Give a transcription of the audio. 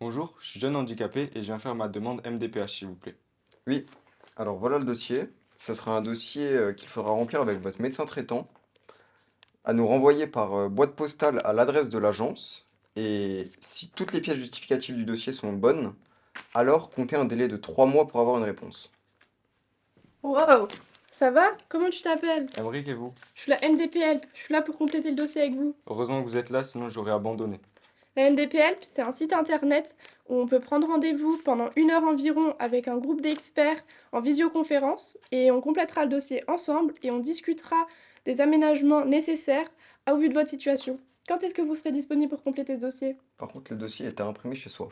Bonjour, je suis jeune handicapé et je viens faire ma demande MDPH, s'il vous plaît. Oui, alors voilà le dossier. Ce sera un dossier euh, qu'il faudra remplir avec votre médecin traitant, à nous renvoyer par euh, boîte postale à l'adresse de l'agence. Et si toutes les pièces justificatives du dossier sont bonnes, alors comptez un délai de 3 mois pour avoir une réponse. Wow Ça va? Comment tu t'appelles? Emric et vous? Je suis la MDPL, je suis là pour compléter le dossier avec vous. Heureusement que vous êtes là, sinon j'aurais abandonné. La MDPL, c'est un site internet où on peut prendre rendez-vous pendant une heure environ avec un groupe d'experts en visioconférence et on complétera le dossier ensemble et on discutera des aménagements nécessaires au vu de votre situation. Quand est-ce que vous serez disponible pour compléter ce dossier? Par contre, le dossier est à imprimer chez soi.